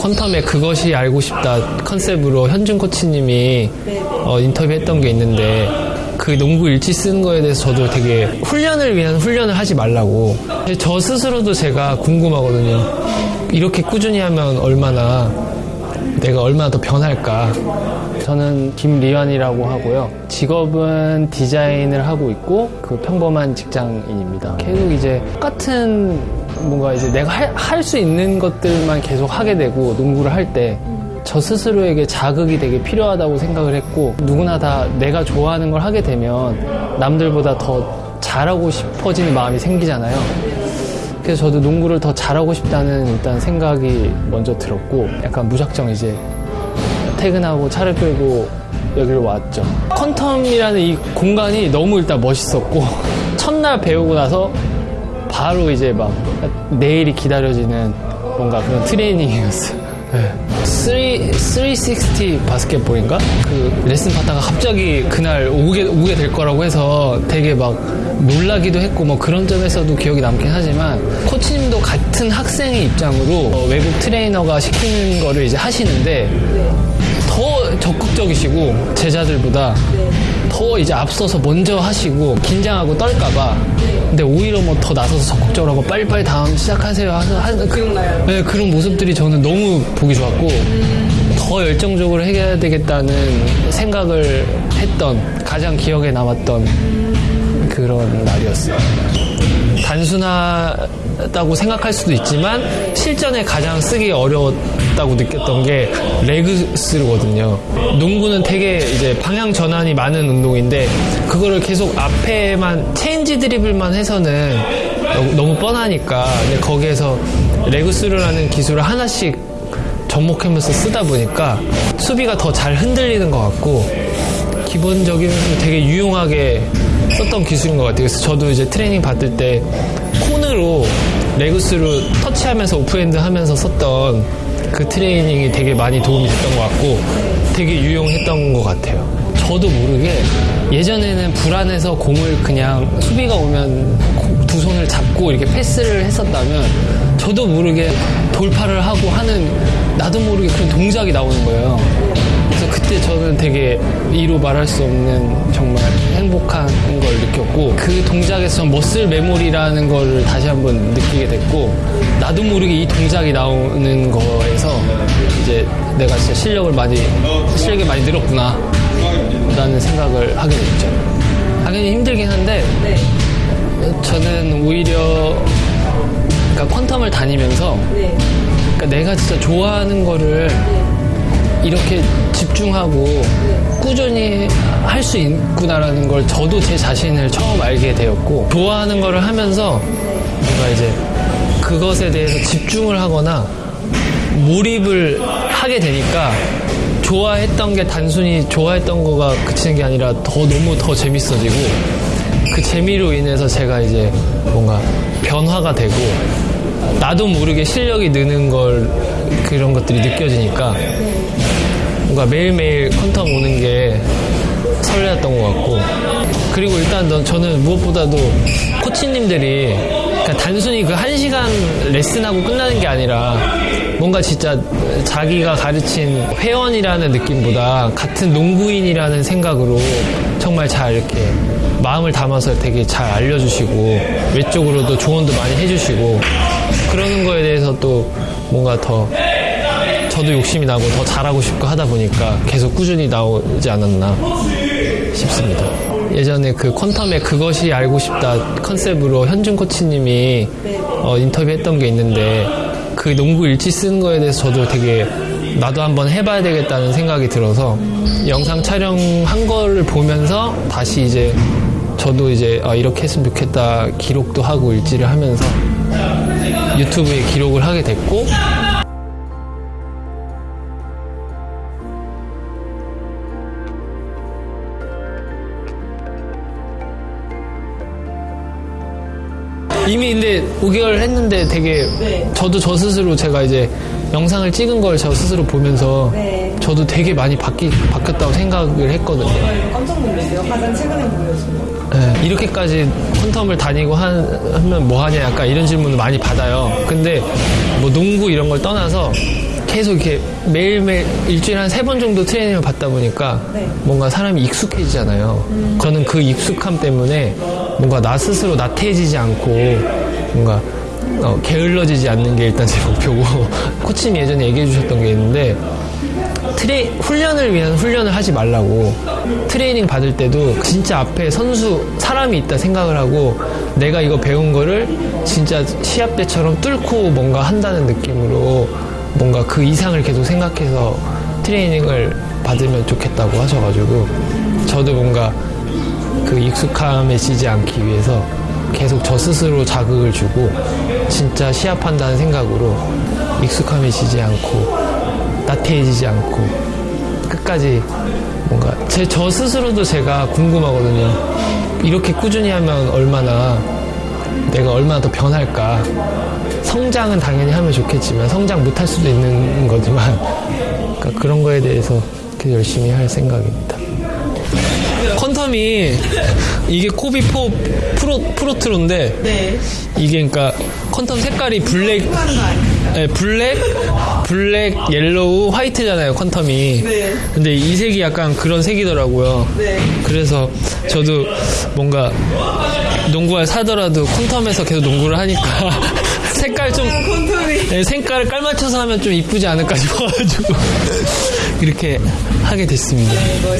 퀀텀의 그것이 알고 싶다 컨셉으로 현준 코치님이 어, 인터뷰했던 게 있는데 그 농구 일지 쓰는 거에 대해서 저도 되게 훈련을 위한 훈련을 하지 말라고. 저 스스로도 제가 궁금하거든요. 이렇게 꾸준히 하면 얼마나 내가 얼마나 더 변할까? 저는 김리완이라고 하고요. 직업은 디자인을 하고 있고 그 평범한 직장인입니다. 계속 이제 똑같은 뭔가 이제 내가 할 수 있는 것들만 계속 하게 되고 농구를 할때 저 스스로에게 자극이 되게 필요하다고 생각을 했고 누구나 다 내가 좋아하는 걸 하게 되면 남들보다 더 잘하고 싶어지는 마음이 생기잖아요. 그래서 저도 농구를 더 잘하고 싶다는 일단 생각이 먼저 들었고 약간 무작정 이제 퇴근하고 차를 끌고 여기로 왔죠. 퀀텀이라는 이 공간이 너무 일단 멋있었고 첫날 배우고 나서 바로 이제 막 내일이 기다려지는 뭔가 그런 트레이닝이었어요. 네. 3, 360 바스켓볼인가? 그 레슨 받다가 갑자기 그날 오게, 오게 될 거라고 해서 되게 막 놀라기도 했고 뭐 그런 점에서도 기억이 남긴 하지만 코치님도 같은 학생의 입장으로 어, 외국 트레이너가 시키는 거를 이제 하시는데 더 적극적이시고 제자들보다 더 이제 앞서서 먼저 하시고 긴장하고 떨까봐. 근데 오히려 뭐 더 나서서 적극적으로 하고 빨리빨리 다음 시작하세요. 하는 하 그, 네, 그런 모습들이 저는 너무 보기 좋았고 더 열정적으로 해야 되겠다는 생각을 했던 가장 기억에 남았던 그런 날이었어요. 단순하다고 생각할 수도 있지만 실전에 가장 쓰기 어려웠다고 느꼈던 게 leg through거든요. 농구는 되게 이제 방향 전환이 많은 운동인데 그거를 계속 앞에만 체인지 드리블만 해서는 너무 뻔하니까 거기에서 레그스루라는 기술을 하나씩 접목하면서 쓰다 보니까 수비가 더 잘 흔들리는 것 같고 기본적인 되게 유용하게 썼던 기술인 것 같아요. 그래서 저도 이제 트레이닝 받을 때 콘으로 레그스로 터치하면서 오프핸드 하면서 썼던 그 트레이닝이 되게 많이 도움이 됐던 것 같고 되게 유용했던 것 같아요. 저도 모르게 예전에는 불안해서 공을 그냥 수비가 오면 두 손을 잡고 이렇게 패스를 했었다면 저도 모르게 돌파를 하고 하는 나도 모르게 그런 동작이 나오는 거예요. 그때 저는 되게 이로 말할 수 없는 정말 행복한 걸 느꼈고 그 동작에서 머슬 메모리라는 걸 다시 한번 느끼게 됐고 나도 모르게 이 동작이 나오는 거에서 이제 내가 진짜 실력을 많이 실력이 많이 늘었구나 라는 생각을 하게 됐죠. 당연히 힘들긴 한데 저는 오히려 그러니까 퀀텀을 다니면서 그러니까 내가 진짜 좋아하는 거를 이렇게 집중하고 꾸준히 할 수 있구나라는 걸 저도 제 자신을 처음 알게 되었고 좋아하는 거를 하면서 뭔가 이제 그것에 대해서 집중을 하거나 몰입을 하게 되니까 좋아했던 게 단순히 좋아했던 거가 그치는 게 아니라 더 너무 더 재밌어지고 그 재미로 인해서 제가 이제 뭔가 변화가 되고 나도 모르게 실력이 느는 걸 그런 것들이 느껴지니까 뭔가 매일매일 퀀텀 오는 게 설레었던 것 같고. 그리고 일단 저는 무엇보다도 코치님들이 그러니까 단순히 그 한 시간 레슨하고 끝나는 게 아니라 뭔가 진짜 자기가 가르친 회원이라는 느낌보다 같은 농구인이라는 생각으로 정말 잘 이렇게 마음을 담아서 되게 잘 알려주시고 외적으로도 조언도 많이 해주시고 그러는 거에 대해서 또 뭔가 더 저도 욕심이 나고 더 잘하고 싶고 하다 보니까 계속 꾸준히 나오지 않았나 싶습니다. 예전에 그 퀀텀의 그것이 알고 싶다 컨셉으로 현준 코치님이 어, 인터뷰했던 게 있는데 그 농구 일지 쓰는 거에 대해서 저도 되게 나도 한번 해봐야 되겠다는 생각이 들어서 영상 촬영한 거를 보면서 다시 이제 저도 이제 아, 이렇게 했으면 좋겠다 기록도 하고 일지를 하면서 유튜브에 기록을 하게 됐고 이미 근데 5개월 했는데 되게 네. 저도 저 스스로 제가 이제 영상을 찍은 걸 저 스스로 보면서 네. 저도 되게 많이 바뀌, 바뀌었다고 생각을 했거든요. 저 깜짝 놀랐어요. 가장 최근에 보여준 거. 네, 이렇게까지 퀀텀을 다니고 한, 하면 뭐 하냐 약간 이런 질문을 많이 받아요. 근데 뭐 농구 이런 걸 떠나서 계속 이렇게 매일매일 일주일에 한 세 번 정도 트레이닝을 받다 보니까 네. 뭔가 사람이 익숙해지잖아요. 저는 그 익숙함 때문에 뭔가 나 스스로 나태해지지 않고 뭔가 어, 게을러지지 않는 게 일단 제 목표고 코치님 예전에 얘기해 주셨던 게 있는데 트레 훈련을 위한 훈련을 하지 말라고 트레이닝 받을 때도 진짜 앞에 선수 사람이 있다 생각을 하고 내가 이거 배운 거를 진짜 시합 때처럼 뚫고 뭔가 한다는 느낌으로 뭔가 그 이상을 계속 생각해서 트레이닝을 받으면 좋겠다고 하셔가지고 저도 뭔가 그 익숙함에 지지 않기 위해서 계속 저 스스로 자극을 주고 진짜 시합한다는 생각으로 익숙함에 지지 않고 나태해지지 않고 끝까지 뭔가 제 저 스스로도 제가 궁금하거든요. 이렇게 꾸준히 하면 얼마나 내가 얼마나 더 변할까. 성장은 당연히 하면 좋겠지만 성장 못할 수도 있는 거지만 그러니까 그런 거에 대해서 열심히 할 생각입니다. 퀀텀이 이게 코비4 프로, 프로트로인데 네. 이게 그러니까 퀀텀 색깔이 black? 네, black, black, yellow, white잖아요, 퀀텀이. 네. 근데 이 색이 약간 그런 색이더라고요. 네. 그래서 저도 뭔가 농구화 사더라도 퀀텀에서 계속 농구를 하니까 색깔 좀. 네, 색깔을 깔맞춰서 하면 좀 이쁘지 않을까 싶어가지고 이렇게 하게 됐습니다. 네,